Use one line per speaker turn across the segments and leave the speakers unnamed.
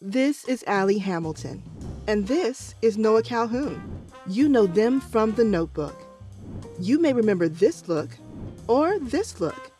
This is Allie Hamilton, and this is Noah Calhoun. You know them from the notebook. You may remember this look or this look.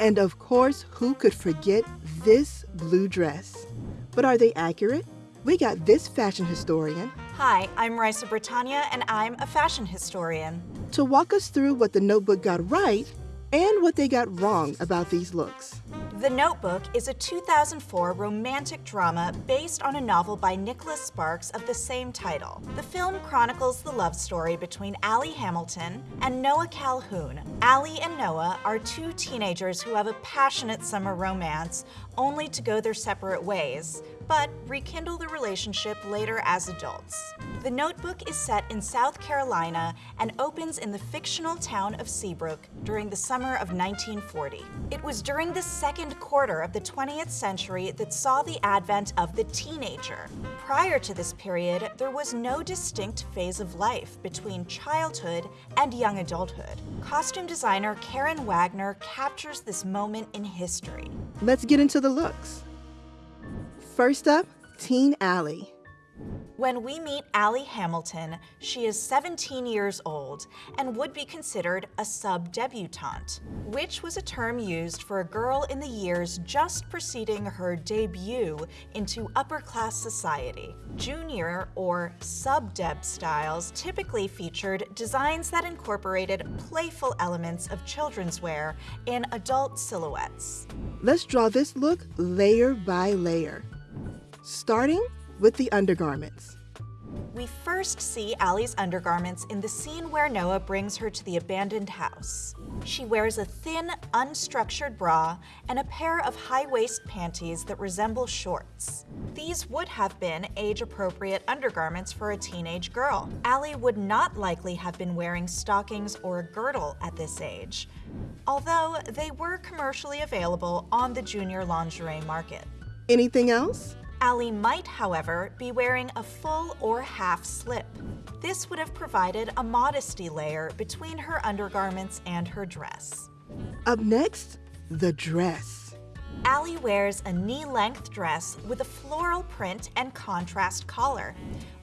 And of course, who could forget this blue dress? But are they accurate? We got this fashion historian
Hi, I'm Raisa Bretaña, and I'm a fashion historian.
to walk us through what the notebook got right and what they got wrong about these looks.
The Notebook is a 2004 romantic drama based on a novel by Nicholas Sparks of the same title. The film chronicles the love story between Allie Hamilton and Noah Calhoun. Allie and Noah are two teenagers who have a passionate summer romance, only to go their separate ways, but rekindle the relationship later as adults. The Notebook is set in South Carolina and opens in the fictional town of Seabrook during the summer of 1940. It was during the second quarter of the 20th century that saw the advent of the teenager. Prior to this period, there was no distinct phase of life between childhood and young adulthood. Costume designer Karyn Wagner captures this moment in history.
Let's get into the looks. First up, Teen Allie.
When we meet Allie Hamilton, she is 17 years old and would be considered a sub-debutante, which was a term used for a girl in the years just preceding her debut into upper-class society. Junior or sub-deb styles typically featured designs that incorporated playful elements of children's wear in adult silhouettes.
Let's draw this look layer by layer. Starting with the undergarments.
We first see Allie's undergarments in the scene where Noah brings her to the abandoned house. She wears a thin, unstructured bra and a pair of high-waist panties that resemble shorts. These would have been age-appropriate undergarments for a teenage girl. Allie would not likely have been wearing stockings or a girdle at this age, although they were commercially available on the junior lingerie market.
Anything else?
Allie might, however, be wearing a full or half slip. This would have provided a modesty layer between her undergarments and her dress.
Up next, the dress.
Allie wears a knee-length dress with a floral print and contrast collar,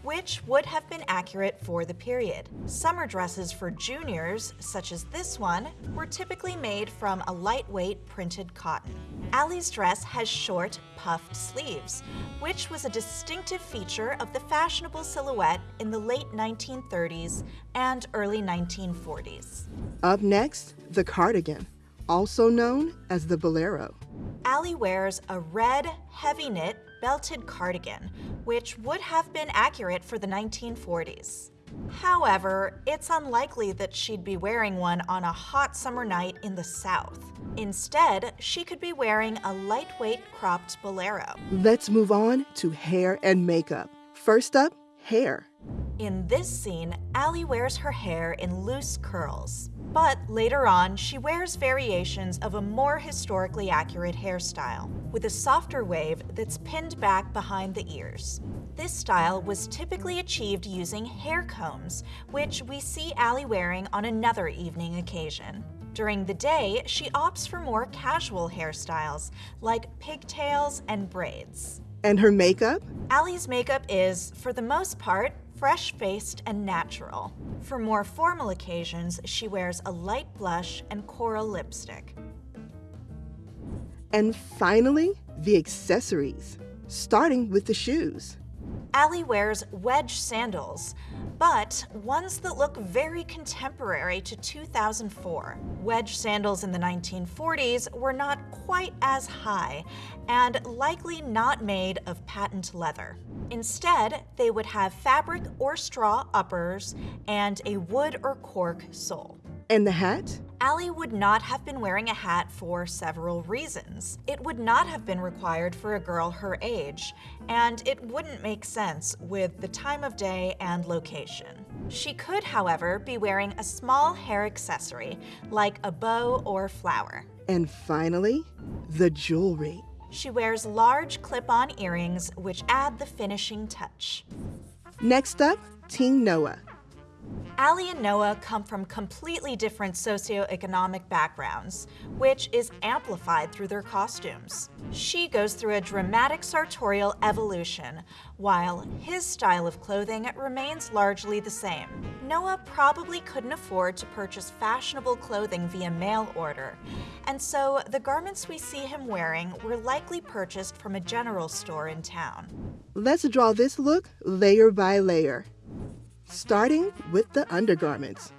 which would have been accurate for the period. Summer dresses for juniors, such as this one, were typically made from a lightweight printed cotton. Allie's dress has short, puffed sleeves, which was a distinctive feature of the fashionable silhouette in the late 1930s and early 1940s.
Up next, the cardigan, also known as the bolero.
Allie wears a red, heavy knit, belted cardigan, which would have been accurate for the 1940s. However, it's unlikely that she'd be wearing one on a hot summer night in the South. Instead, she could be wearing a lightweight cropped bolero.
Let's move on to hair and makeup. First up, hair.
In this scene, Allie wears her hair in loose curls. But later on, she wears variations of a more historically accurate hairstyle, with a softer wave that's pinned back behind the ears. This style was typically achieved using hair combs, which we see Allie wearing on another evening occasion. During the day, she opts for more casual hairstyles, like pigtails and braids.
And her makeup?
Allie's makeup is, for the most part, fresh-faced and natural. For more formal occasions, she wears a light blush and coral lipstick.
And finally, the accessories, starting with the shoes.
Allie wears wedge sandals, but ones that look very contemporary to 2004. Wedge sandals in the 1940s were not quite as high and likely not made of patent leather. Instead, they would have fabric or straw uppers and a wood or cork sole.
And the hat?
Allie would not have been wearing a hat for several reasons. It would not have been required for a girl her age, and it wouldn't make sense with the time of day and location. She could, however, be wearing a small hair accessory, like a bow or flower.
And finally, the jewelry.
She wears large clip-on earrings, which add the finishing touch.
Next up, Teen Noah.
Allie and Noah come from completely different socioeconomic backgrounds, which is amplified through their costumes. She goes through a dramatic sartorial evolution, while his style of clothing remains largely the same. Noah probably couldn't afford to purchase fashionable clothing via mail order, and so the garments we see him wearing were likely purchased from a general store in town.
Let's draw this look layer by layer starting with the undergarments.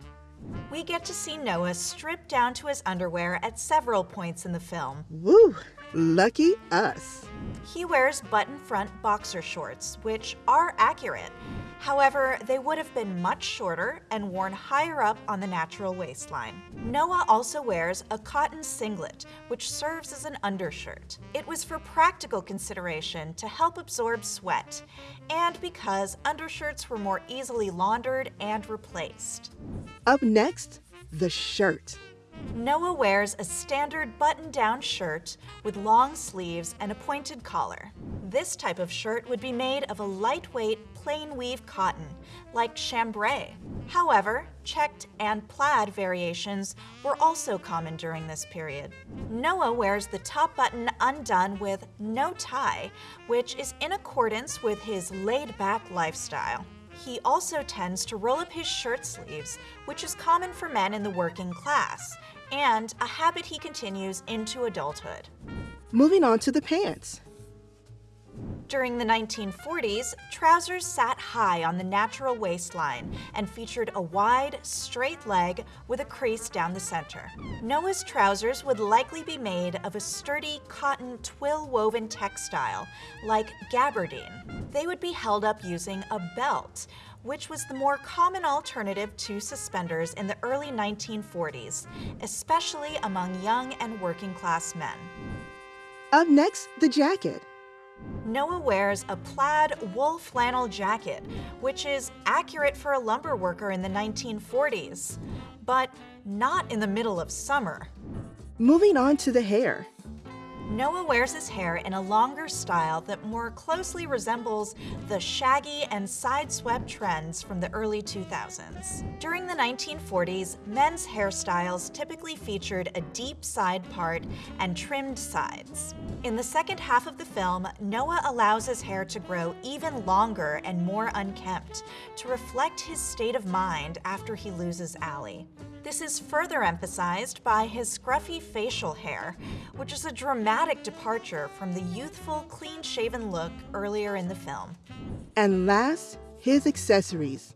We get to see Noah stripped down to his underwear at several points in the film.
Woo! Lucky us.
He wears button front boxer shorts, which are accurate. However, they would have been much shorter and worn higher up on the natural waistline. Noah also wears a cotton singlet, which serves as an undershirt. It was for practical consideration to help absorb sweat, and because undershirts were more easily laundered and replaced.
Up next, the shirt.
Noah wears a standard button-down shirt with long sleeves and a pointed collar. This type of shirt would be made of a lightweight, plain weave cotton, like chambray. However, checked and plaid variations were also common during this period. Noah wears the top button undone with no tie, which is in accordance with his laid-back lifestyle. He also tends to roll up his shirt sleeves, which is common for men in the working class, and a habit he continues into adulthood.
Moving on to the pants.
During the 1940s, trousers sat high on the natural waistline and featured a wide, straight leg with a crease down the center. Noah's trousers would likely be made of a sturdy cotton twill woven textile, like gabardine. They would be held up using a belt, which was the more common alternative to suspenders in the early 1940s, especially among young and working class men.
Up next, the jacket.
Noah wears a plaid wool flannel jacket, which is accurate for a lumber worker in the 1940s, but not in the middle of summer.
Moving on to the hair.
Noah wears his hair in a longer style that more closely resembles the shaggy and side-swept trends from the early 2000s. During the 1940s, men's hairstyles typically featured a deep side part and trimmed sides. In the second half of the film, Noah allows his hair to grow even longer and more unkempt to reflect his state of mind after he loses Allie. This is further emphasized by his scruffy facial hair, which is a dramatic departure from the youthful, clean-shaven look earlier in the film.
And last, his accessories.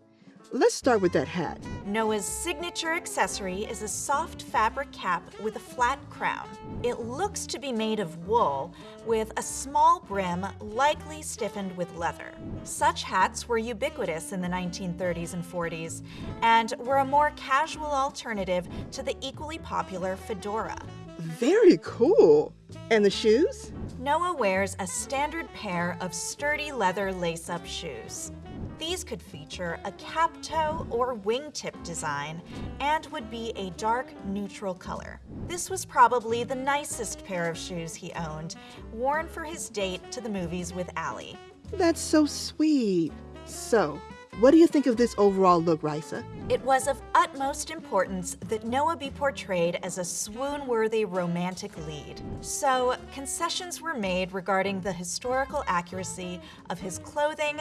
Let's start with that hat.
Noah's signature accessory is a soft fabric cap with a flat crown. It looks to be made of wool, with a small brim likely stiffened with leather. Such hats were ubiquitous in the 1930s and 40s, and were a more casual alternative to the equally popular fedora.
Very cool. And the shoes?
Noah wears a standard pair of sturdy leather lace-up shoes. These could feature a cap toe or wingtip design and would be a dark neutral color. This was probably the nicest pair of shoes he owned, worn for his date to the movies with Allie.
That's so sweet. So, what do you think of this overall look, Raisa?
It was of utmost importance that Noah be portrayed as a swoon-worthy romantic lead. So, concessions were made regarding the historical accuracy of his clothing,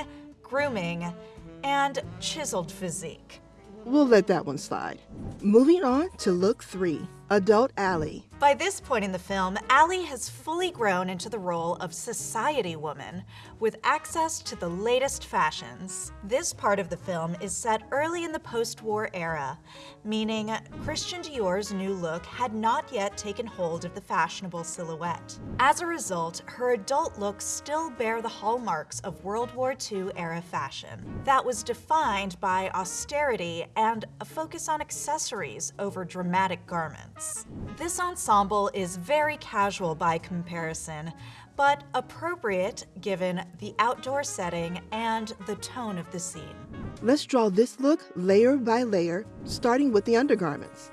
grooming, and chiseled physique.
We'll let that one slide. Moving on to look three, adult Allie.
By this point in the film, Allie has fully grown into the role of society woman, with access to the latest fashions. This part of the film is set early in the post-war era, meaning Christian Dior's new look had not yet taken hold of the fashionable silhouette. As a result, her adult looks still bear the hallmarks of World War II era fashion. That was defined by austerity and a focus on accessories over dramatic garments. This ensemble ensemble is very casual by comparison, but appropriate given the outdoor setting and the tone of the scene.
Let's draw this look layer by layer, starting with the undergarments.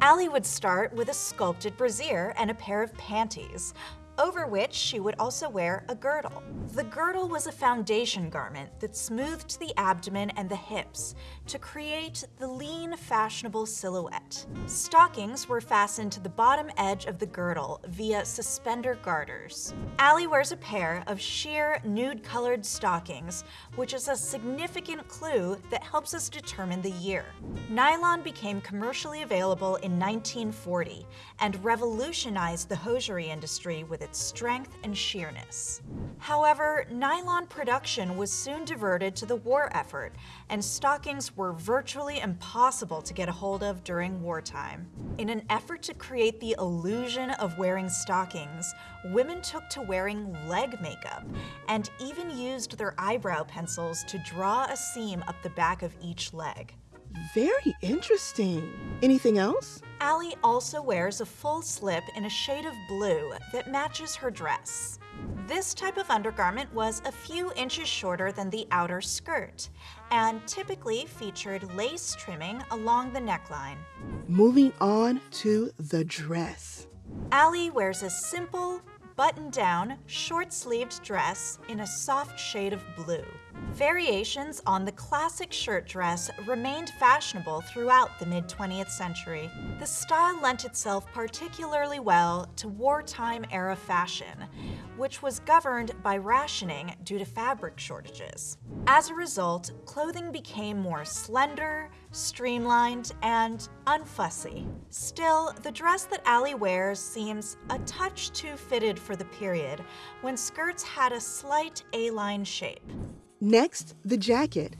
Allie would start with a sculpted brassiere and a pair of panties, over which she would also wear a girdle. The girdle was a foundation garment that smoothed the abdomen and the hips to create the lean, fashionable silhouette. Stockings were fastened to the bottom edge of the girdle via suspender garters. Allie wears a pair of sheer, nude-colored stockings, which is a significant clue that helps us determine the year. Nylon became commercially available in 1940 and revolutionized the hosiery industry with its strength and sheerness. However, nylon production was soon diverted to the war effort, and stockings were virtually impossible to get a hold of during wartime. In an effort to create the illusion of wearing stockings, women took to wearing leg makeup and even used their eyebrow pencils to draw a seam up the back of each leg.
Very interesting. Anything else?
Allie also wears a full slip in a shade of blue that matches her dress. This type of undergarment was a few inches shorter than the outer skirt and typically featured lace trimming along the neckline.
Moving on to the dress.
Allie wears a simple, button-down, short-sleeved dress in a soft shade of blue. Variations on the classic shirt dress remained fashionable throughout the mid-20th century. The style lent itself particularly well to wartime era fashion, which was governed by rationing due to fabric shortages. As a result, clothing became more slender, streamlined, and unfussy. Still, the dress that Allie wears seems a touch too fitted for the period, when skirts had a slight A-line shape.
Next, the jacket.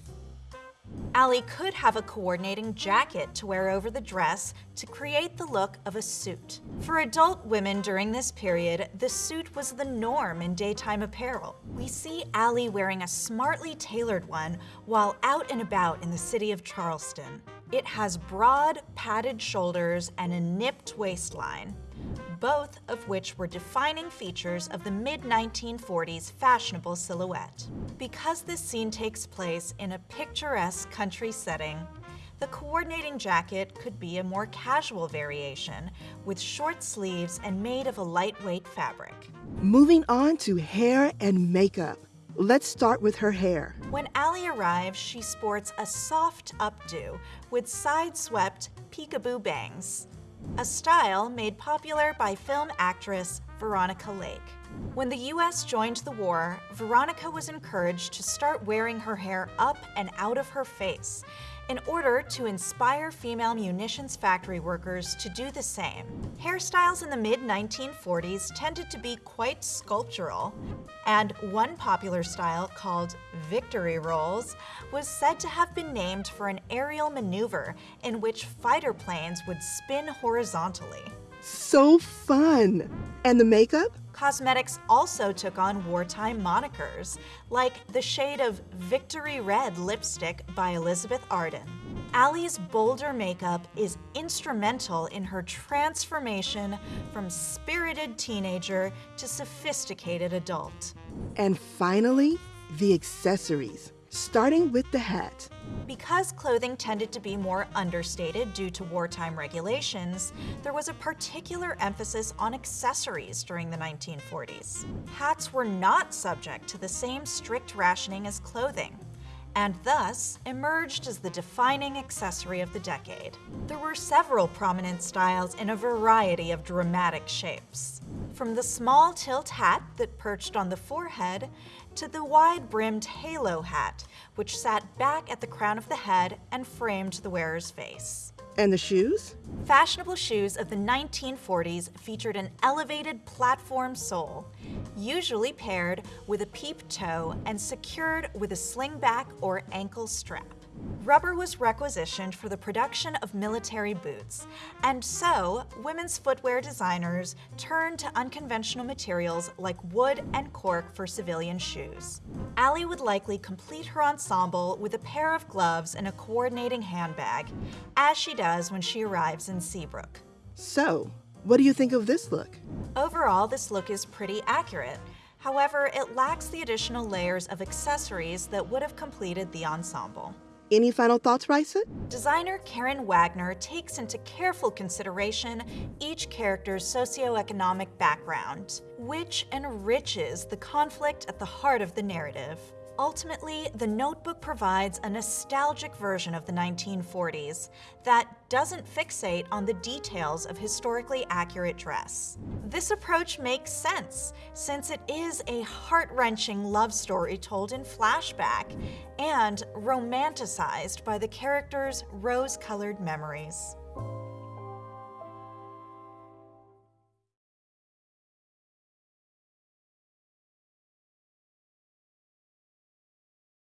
Allie could have a coordinating jacket to wear over the dress to create the look of a suit. For adult women during this period, the suit was the norm in daytime apparel. We see Allie wearing a smartly tailored one while out and about in the city of Charleston. It has broad, padded shoulders and a nipped waistline both of which were defining features of the mid-1940s fashionable silhouette. Because this scene takes place in a picturesque country setting, the coordinating jacket could be a more casual variation with short sleeves and made of a lightweight fabric.
Moving on to hair and makeup. Let's start with her hair.
When Allie arrives, she sports a soft updo with side-swept peekaboo bangs a style made popular by film actress Veronica Lake. When the US joined the war, Veronica was encouraged to start wearing her hair up and out of her face in order to inspire female munitions factory workers to do the same. Hairstyles in the mid-1940s tended to be quite sculptural, and one popular style called victory rolls was said to have been named for an aerial maneuver in which fighter planes would spin horizontally.
So fun! And the makeup?
Cosmetics also took on wartime monikers, like the shade of Victory Red lipstick by Elizabeth Arden. Allie's bolder makeup is instrumental in her transformation from spirited teenager to sophisticated adult.
And finally, the accessories starting with the hat.
Because clothing tended to be more understated due to wartime regulations, there was a particular emphasis on accessories during the 1940s. Hats were not subject to the same strict rationing as clothing and thus emerged as the defining accessory of the decade. There were several prominent styles in a variety of dramatic shapes. From the small tilt hat that perched on the forehead to the wide-brimmed halo hat, which sat back at the crown of the head and framed the wearer's face.
And the shoes?
Fashionable shoes of the 1940s featured an elevated platform sole, usually paired with a peep toe and secured with a slingback or ankle strap. Rubber was requisitioned for the production of military boots, and so women's footwear designers turned to unconventional materials like wood and cork for civilian shoes. Allie would likely complete her ensemble with a pair of gloves and a coordinating handbag, as she does when she arrives in Seabrook.
So, what do you think of this look?
Overall, this look is pretty accurate. However, it lacks the additional layers of accessories that would have completed the ensemble.
Any final thoughts, Raisa?
Designer Karyn Wagner takes into careful consideration each character's socioeconomic background, which enriches the conflict at the heart of the narrative. Ultimately, The Notebook provides a nostalgic version of the 1940s that doesn't fixate on the details of historically accurate dress. This approach makes sense, since it is a heart-wrenching love story told in flashback and romanticized by the characters' rose-colored memories.